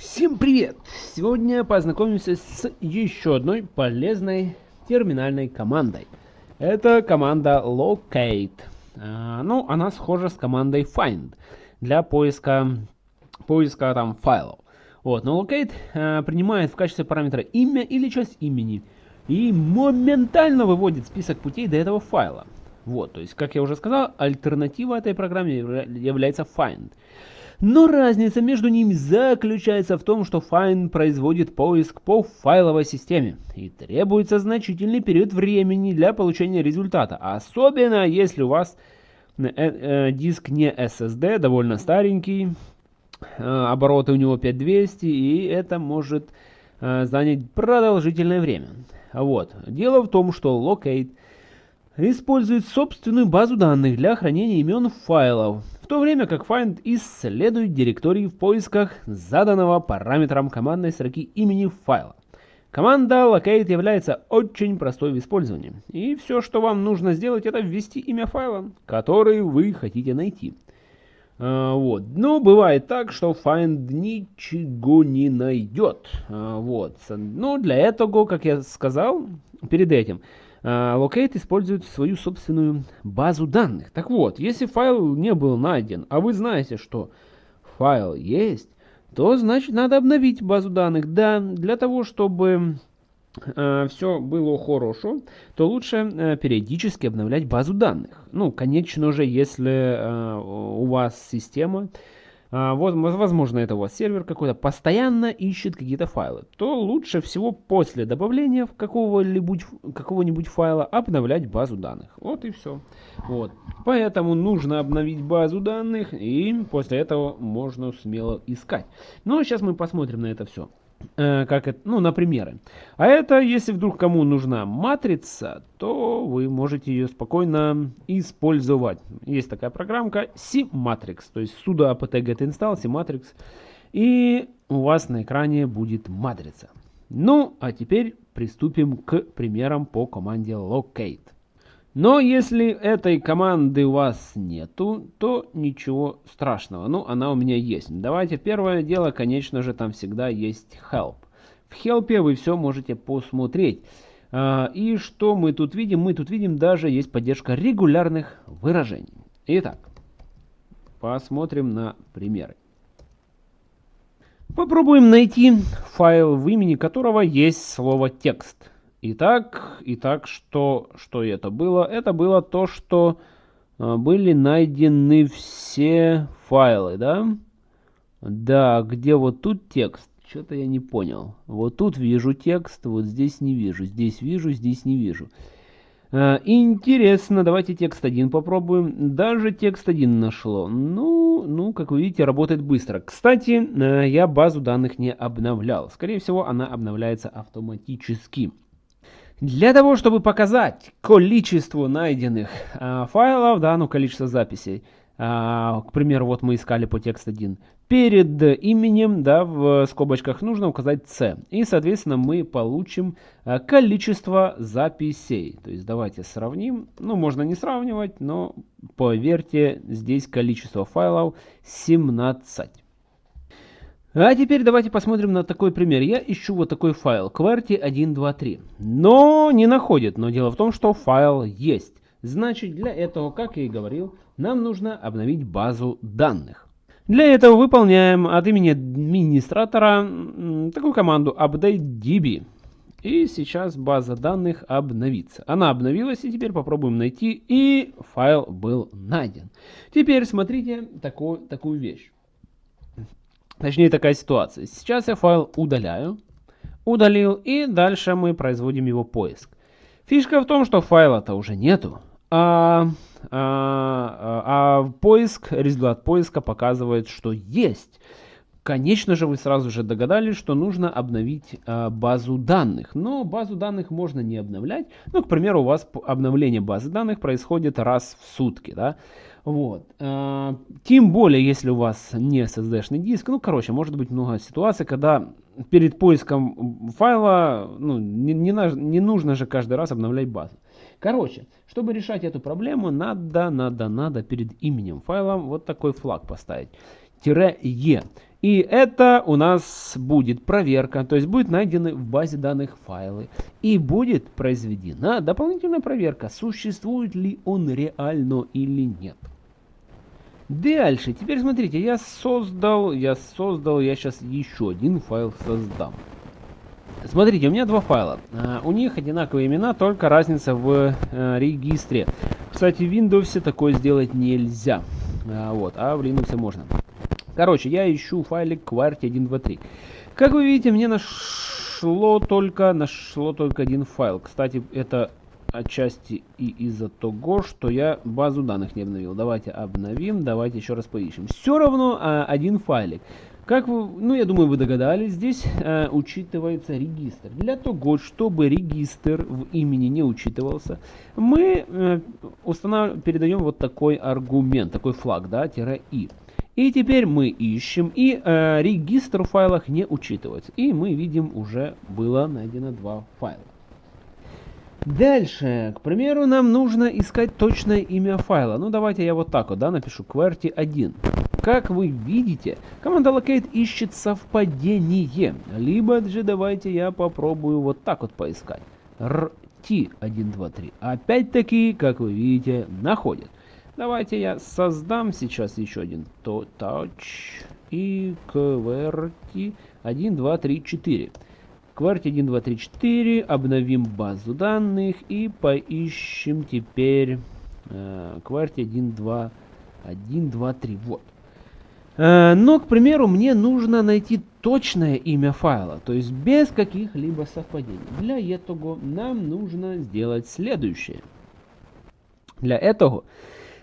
Всем привет! Сегодня познакомимся с еще одной полезной терминальной командой. Это команда locate. А, ну, она схожа с командой find для поиска, поиска там файлов. Вот, но locate а, принимает в качестве параметра имя или часть имени и моментально выводит список путей до этого файла. Вот, то есть, как я уже сказал, альтернатива этой программе является find. Но разница между ними заключается в том, что Find производит поиск по файловой системе и требуется значительный период времени для получения результата, особенно если у вас э, э, диск не SSD, довольно старенький, э, обороты у него 5200 и это может занять продолжительное время. Вот. Дело в том, что Locate использует собственную базу данных для хранения имен файлов, то время как find исследует директории в поисках заданного параметром командной строки имени файла. Команда locate является очень простой в использовании, и все, что вам нужно сделать, это ввести имя файла, который вы хотите найти. А, вот. Но бывает так, что find ничего не найдет. А, вот. Но для этого, как я сказал перед этим, Locate использует свою собственную базу данных. Так вот, если файл не был найден, а вы знаете, что файл есть, то значит надо обновить базу данных. Да, для того, чтобы э, все было хорошо, то лучше э, периодически обновлять базу данных. Ну, конечно же, если э, у вас система а, возможно, это у вас сервер какой-то, постоянно ищет какие-то файлы, то лучше всего после добавления какого-нибудь какого файла обновлять базу данных. Вот и все. Вот. Поэтому нужно обновить базу данных, и после этого можно смело искать. А сейчас мы посмотрим на это все. Э, как это, ну, на примеры. А это, если вдруг кому нужна матрица, то вы можете ее спокойно использовать. Есть такая программка C-Matrix, то есть sudo apt-get install C-Matrix, и у вас на экране будет матрица. Ну, а теперь приступим к примерам по команде locate. Но если этой команды у вас нету, то ничего страшного. Ну, она у меня есть. Давайте первое дело, конечно же, там всегда есть help. В help вы все можете посмотреть. А, и что мы тут видим? Мы тут видим даже есть поддержка регулярных выражений. Итак, посмотрим на примеры. Попробуем найти файл, в имени которого есть слово текст. Итак, итак, что, что это было? Это было то, что э, были найдены все файлы, да? Да, где вот тут текст? Что-то я не понял. Вот тут вижу текст, вот здесь не вижу. Здесь вижу, здесь не вижу. Э, интересно, давайте текст 1 попробуем. Даже текст 1 нашло. Ну, ну, как вы видите, работает быстро. Кстати, э, я базу данных не обновлял. Скорее всего, она обновляется автоматически. Для того, чтобы показать количество найденных э, файлов, да, ну количество записей, э, к примеру, вот мы искали по текст 1, перед именем, да, в скобочках нужно указать C. И, соответственно, мы получим э, количество записей. То есть давайте сравним. Ну, можно не сравнивать, но поверьте, здесь количество файлов 17. А теперь давайте посмотрим на такой пример. Я ищу вот такой файл QWERTY123, но не находит. Но дело в том, что файл есть. Значит, для этого, как я и говорил, нам нужно обновить базу данных. Для этого выполняем от имени администратора такую команду updatedb. И сейчас база данных обновится. Она обновилась, и теперь попробуем найти, и файл был найден. Теперь смотрите такой, такую вещь. Точнее, такая ситуация. Сейчас я файл удаляю. Удалил, и дальше мы производим его поиск. Фишка в том, что файла-то уже нету. А, а, а, а поиск, результат поиска показывает, что есть. Конечно же, вы сразу же догадались, что нужно обновить а, базу данных. Но базу данных можно не обновлять. Ну, к примеру, у вас обновление базы данных происходит раз в сутки. Да? Вот. А, тем более, если у вас не SSD-шный диск. Ну, короче, может быть много ситуаций, когда перед поиском файла ну, не, не, не нужно же каждый раз обновлять базу. Короче, чтобы решать эту проблему, надо, надо, надо перед именем файла вот такой флаг поставить. Тире «Е». И это у нас будет проверка, то есть будет найдены в базе данных файлы. И будет произведена дополнительная проверка, существует ли он реально или нет. Дальше, теперь смотрите, я создал, я создал, я сейчас еще один файл создам. Смотрите, у меня два файла. Uh, у них одинаковые имена, только разница в uh, регистре. Кстати, в Windows такое сделать нельзя. Uh, вот, а в Linux можно. Короче, я ищу файлик QWERTY123. Как вы видите, мне нашло только, нашло только один файл. Кстати, это отчасти и из-за того, что я базу данных не обновил. Давайте обновим, давайте еще раз поищем. Все равно а, один файлик. Как вы, ну я думаю, вы догадались, здесь а, учитывается регистр. Для того, чтобы регистр в имени не учитывался, мы установ... передаем вот такой аргумент, такой флаг, да, тире «и». И теперь мы ищем, и э, регистр в файлах не учитывается. И мы видим, уже было найдено два файла. Дальше, к примеру, нам нужно искать точное имя файла. Ну, давайте я вот так вот, да, напишу QWERTY1. Как вы видите, команда locate ищет совпадение. Либо же давайте я попробую вот так вот поискать. RT123. Опять-таки, как вы видите, находит. Давайте я создам сейчас еще один touch и QWERTY 1, 2, 3, 4. QWERTY 1, 2, 3, 4. Обновим базу данных и поищем теперь э, QWERTY 1, 2, 1, 2, 3. Вот. Э, но, к примеру, мне нужно найти точное имя файла, то есть без каких-либо совпадений. Для этого нам нужно сделать следующее. Для этого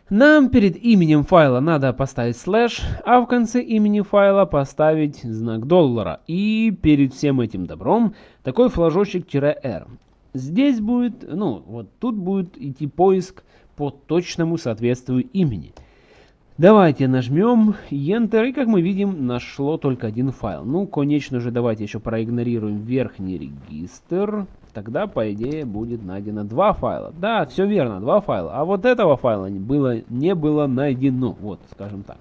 нам перед именем файла надо поставить слэш, а в конце имени файла поставить знак доллара. И перед всем этим добром такой флажочек-r. Здесь будет, ну, вот тут будет идти поиск по точному соответствию имени. Давайте нажмем Enter, и как мы видим, нашло только один файл. Ну, конечно же, давайте еще проигнорируем верхний регистр. Тогда, по идее, будет найдено два файла. Да, все верно, два файла. А вот этого файла было, не было найдено. Вот, скажем так.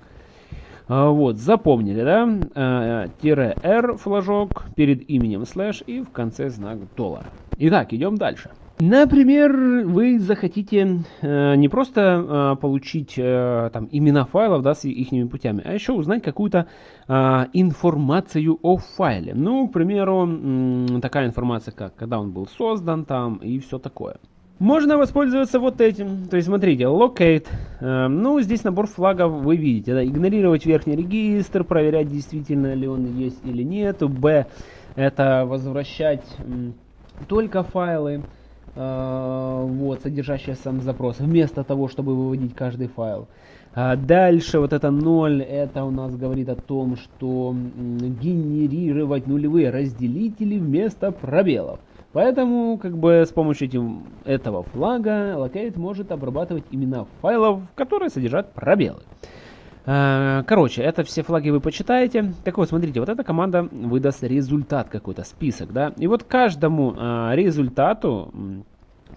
А, вот, запомнили, да? А, тире R флажок перед именем слэш и в конце знак доллара. Итак, идем дальше. Например, вы захотите э, не просто э, получить э, там имена файлов да, с их путями, а еще узнать какую-то э, информацию о файле. Ну, к примеру, э, такая информация, как когда он был создан там и все такое. Можно воспользоваться вот этим. То есть, смотрите, locate. Э, ну, здесь набор флагов вы видите. Да, игнорировать верхний регистр, проверять, действительно ли он есть или нет. B это возвращать э, только файлы. Э, вот, содержащая сам запрос, вместо того, чтобы выводить каждый файл. А дальше вот это 0, это у нас говорит о том, что генерировать нулевые разделители вместо пробелов. Поэтому, как бы с помощью этим, этого флага Locate может обрабатывать имена файлов, которые содержат пробелы. А, короче, это все флаги вы почитаете. Так вот, смотрите, вот эта команда выдаст результат какой-то, список, да. И вот каждому а, результату,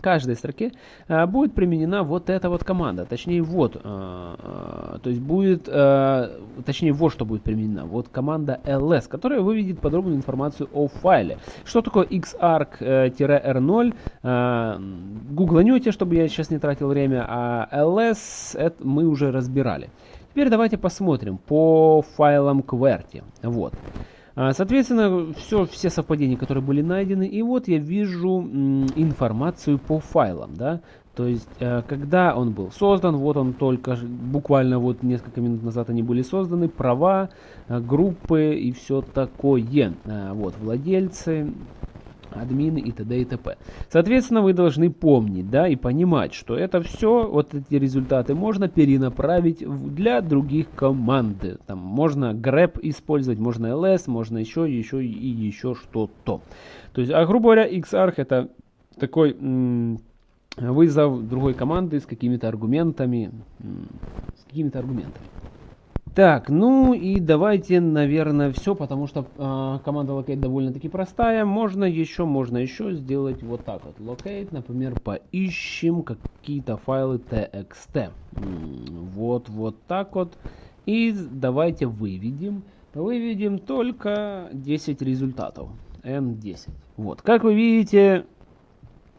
каждой строке а, будет применена вот эта вот команда. Точнее, вот, то есть будет, точнее, вот что будет применена. Вот команда ls, которая выведет подробную информацию о файле. Что такое xarc-r0? Гугланете, чтобы я сейчас не тратил время, а ls это мы уже разбирали. Теперь давайте посмотрим по файлам QWERTY. Вот. А, соответственно, все, все совпадения, которые были найдены. И вот я вижу информацию по файлам. Да? То есть, э, когда он был создан, вот он только, буквально вот несколько минут назад они были созданы, права, э, группы и все такое. Э, вот, владельцы, админы и т.д. и т.п. Соответственно, вы должны помнить, да, и понимать, что это все, вот эти результаты можно перенаправить для других команд. Там можно grep использовать, можно ls, можно еще, еще и еще что-то. То есть, а грубо говоря, xarch это такой вызов другой команды с какими-то аргументами, с какими-то аргументами. Так, ну и давайте, наверное, все, потому что э, команда locate довольно-таки простая. Можно еще, можно еще сделать вот так вот. Locate, например, поищем какие-то файлы txt. Вот, вот так вот. И давайте выведем выведем только 10 результатов. N10. Вот, как вы видите,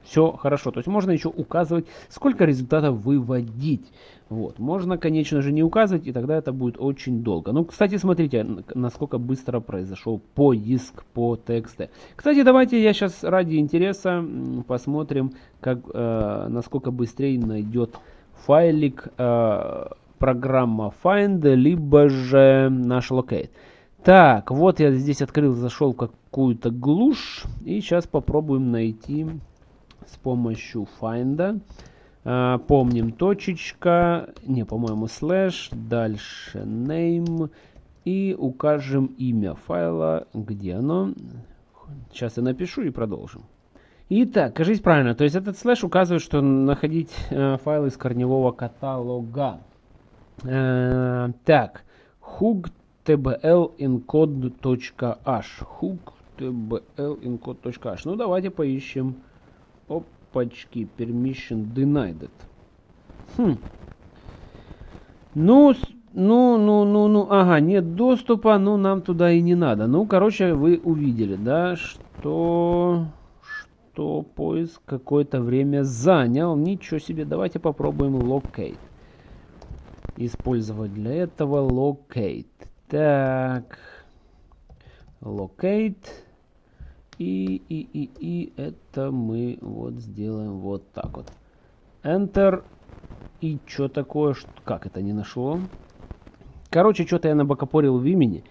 все хорошо. То есть можно еще указывать, сколько результатов выводить. Вот. Можно, конечно же, не указывать, и тогда это будет очень долго. Ну, кстати, смотрите, насколько быстро произошел поиск по тексту. Кстати, давайте я сейчас ради интереса посмотрим, как, э, насколько быстрее найдет файлик э, программа Find, либо же наш Locate. Так, вот я здесь открыл, зашел какую-то глушь, и сейчас попробуем найти с помощью find. А, помним точечка, не, по-моему, слэш, дальше name и укажем имя файла, где оно. Сейчас я напишу и продолжим. Итак, кажись правильно, то есть этот слэш указывает, что находить э, файл из корневого каталога. Э, так, hook tbl encode.h hook tbl encode.h ну давайте поищем Опачки, permission denied. Хм. Ну, ну, ну, ну, ну, ага, нет доступа, ну, нам туда и не надо. Ну, короче, вы увидели, да, что, что поиск какое-то время занял. Ничего себе, давайте попробуем locate. Использовать для этого locate. Так, locate. И, и, и, и это мы вот сделаем вот так вот. Enter. И что такое? Как это не нашло? Короче, что-то я набокопорил в имени.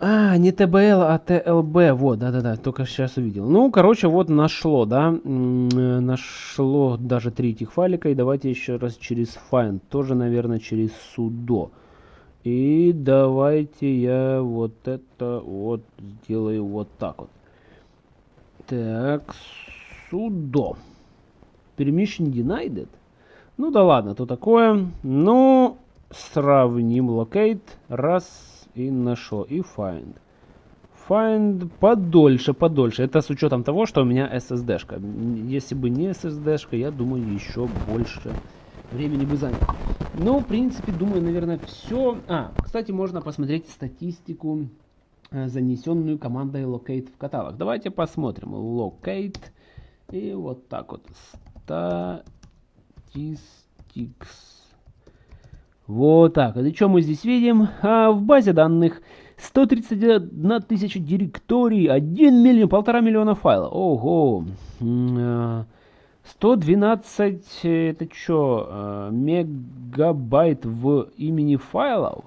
А, не ТБЛ, а ТЛБ. Вот, да-да-да, только сейчас увидел. Ну, короче, вот нашло, да. Нашло даже три этих файлика. И давайте еще раз через find. Тоже, наверное, через sudo. И давайте я вот это вот сделаю вот так вот. Так, судо. Permission denied? Ну да ладно, то такое. Ну, сравним locate. Раз и нашел. И find. Find подольше, подольше. Это с учетом того, что у меня SSD-шка. Если бы не SSD-шка, я думаю, еще больше времени бы занял. Ну, в принципе, думаю, наверное, все. А, кстати, можно посмотреть статистику занесенную командой locate в каталог. Давайте посмотрим. Locate. И вот так вот. Statistics. Вот так. И что мы здесь видим? А в базе данных 131 тысяча директорий, 1 миллион, полтора миллиона файлов. Ого. 112, э, это что, э, мегабайт в имени файлов?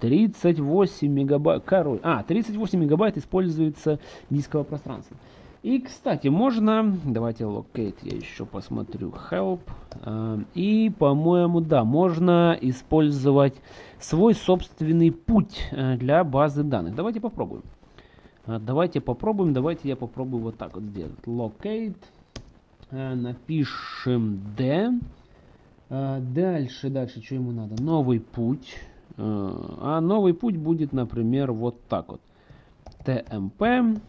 38 мегабайт, короче, а, 38 мегабайт используется дискового пространства. И, кстати, можно, давайте locate, я еще посмотрю, help, э, и, по-моему, да, можно использовать свой собственный путь э, для базы данных. Давайте попробуем. Э, давайте попробуем, давайте я попробую вот так вот сделать. Locate, напишем D, дальше, дальше, что ему надо? Новый путь. А новый путь будет, например, вот так вот. TMP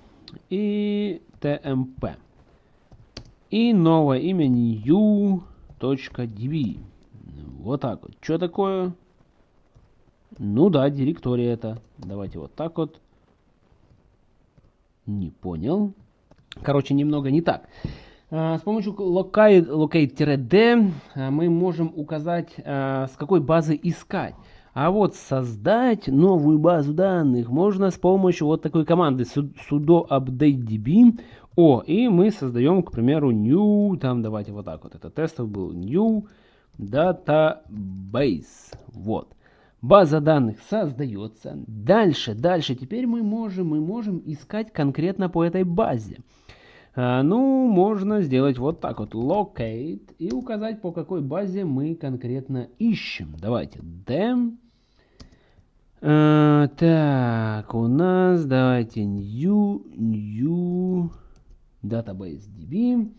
и TMP. И новое имя new.db. Вот так вот. Что такое? Ну да, директория это. Давайте вот так вот. Не понял. Короче, немного не так. А, с помощью locate-d мы можем указать, а, с какой базы искать. А вот создать новую базу данных можно с помощью вот такой команды sudo update db. О, и мы создаем, к примеру, new, там давайте вот так вот, это тестов был, new database. Вот. База данных создается. Дальше, дальше, теперь мы можем, мы можем искать конкретно по этой базе. А, ну, можно сделать вот так вот, locate, и указать, по какой базе мы конкретно ищем. Давайте, dem а, так, у нас, давайте, new, new database DB.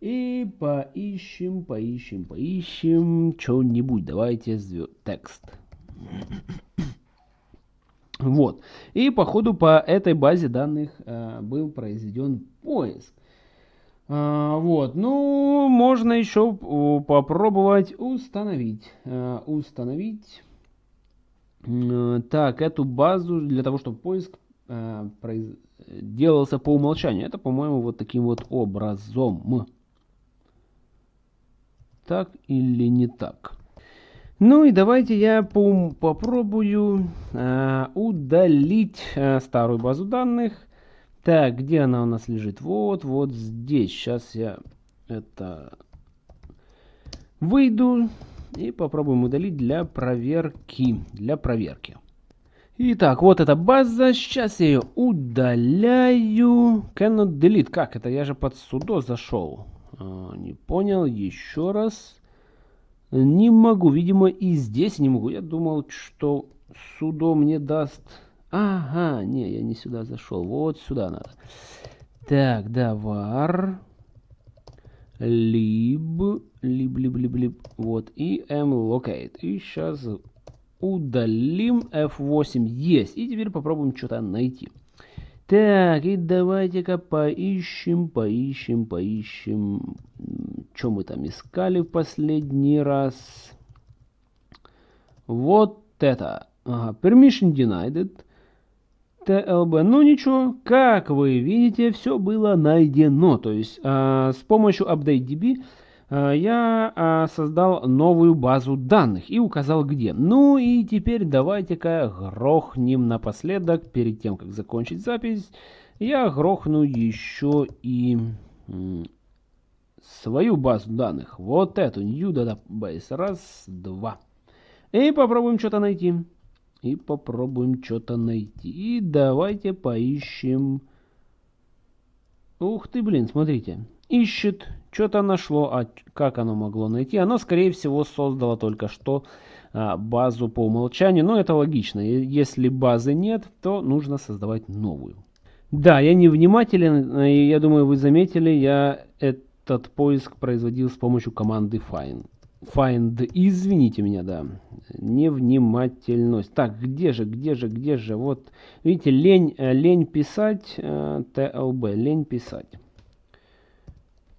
И поищем, поищем, поищем что-нибудь. Давайте текст. Вот. И по ходу по этой базе данных э, был произведен поиск. А, вот. Ну, можно еще попробовать установить. Э, установить Э, так, эту базу для того, чтобы поиск э, произ... делался по умолчанию. Это, по-моему, вот таким вот образом. Так или не так? Ну и давайте я по попробую э, удалить э, старую базу данных. Так, где она у нас лежит? Вот, вот здесь. Сейчас я это выйду и попробуем удалить для проверки. Для проверки. Итак, вот эта база. Сейчас я ее удаляю. Cannot delete. Как это? Я же под судо зашел. А, не понял. Еще раз. Не могу. Видимо, и здесь не могу. Я думал, что судо мне даст... Ага, не, я не сюда зашел. Вот сюда надо. Так, да, var lib, lib, lib, lib, lib, вот, и mlocate. И сейчас удалим F8, есть. И теперь попробуем что-то найти. Так, и давайте-ка поищем, поищем, поищем. Что мы там искали в последний раз? Вот это. Ага, permission denied. TLB. Ну ничего, как вы видите, все было найдено. То есть э, с помощью UpdateDB э, я э, создал новую базу данных и указал где. Ну и теперь давайте-ка грохнем напоследок, перед тем как закончить запись, я грохну еще и свою базу данных. Вот эту New Database. Раз, два. И попробуем что-то найти и попробуем что-то найти. И давайте поищем... Ух ты, блин, смотрите. Ищет, что-то нашло, а как оно могло найти? Оно, скорее всего, создало только что а, базу по умолчанию, но это логично. Если базы нет, то нужно создавать новую. Да, я невнимателен, и я думаю, вы заметили, я этот поиск производил с помощью команды find find, извините меня, да, невнимательность. Так, где же, где же, где же, вот, видите, лень, э, лень писать, TLB, э, лень писать.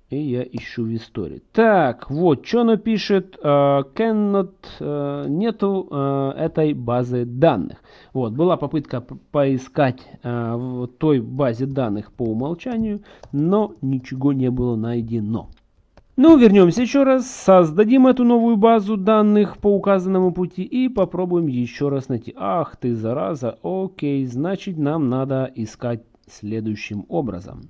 И я ищу в истории. Так, вот, что оно пишет, cannot, uh, нету этой базы данных. Вот, была попытка поискать в той базе данных по умолчанию, но ничего не было найдено. Ну, вернемся еще раз, создадим эту новую базу данных по указанному пути и попробуем еще раз найти. Ах ты, зараза, окей, значит нам надо искать следующим образом.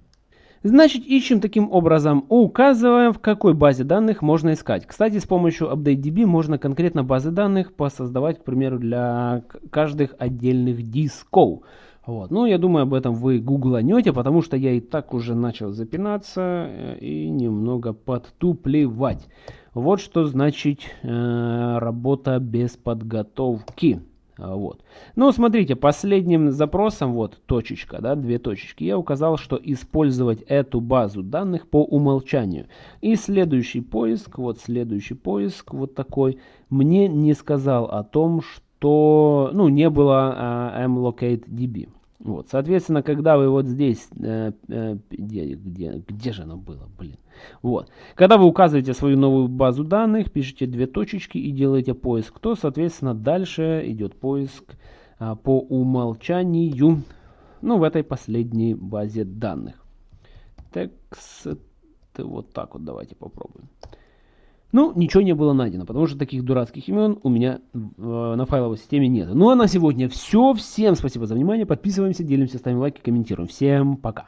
Значит, ищем таким образом, указываем, в какой базе данных можно искать. Кстати, с помощью UpdateDB можно конкретно базы данных посоздавать, к примеру, для каждых отдельных дисков. Вот. Ну, я думаю, об этом вы гугланете, потому что я и так уже начал запинаться э, и немного подтуплевать. Вот что значит э, работа без подготовки. А, вот. Ну, смотрите, последним запросом, вот точечка, да, две точечки, я указал, что использовать эту базу данных по умолчанию. И следующий поиск, вот следующий поиск, вот такой, мне не сказал о том, что, ну, не было а, mLocateDB. Вот, соответственно, когда вы вот здесь, э, э, где, где, где же оно было, блин, вот, когда вы указываете свою новую базу данных, пишите две точечки и делаете поиск, то, соответственно, дальше идет поиск а, по умолчанию, ну, в этой последней базе данных. Текст, вот так вот давайте попробуем. Ну, ничего не было найдено, потому что таких дурацких имен у меня э, на файловой системе нет. Ну а на сегодня все. Всем спасибо за внимание. Подписываемся, делимся, ставим лайки, комментируем. Всем пока.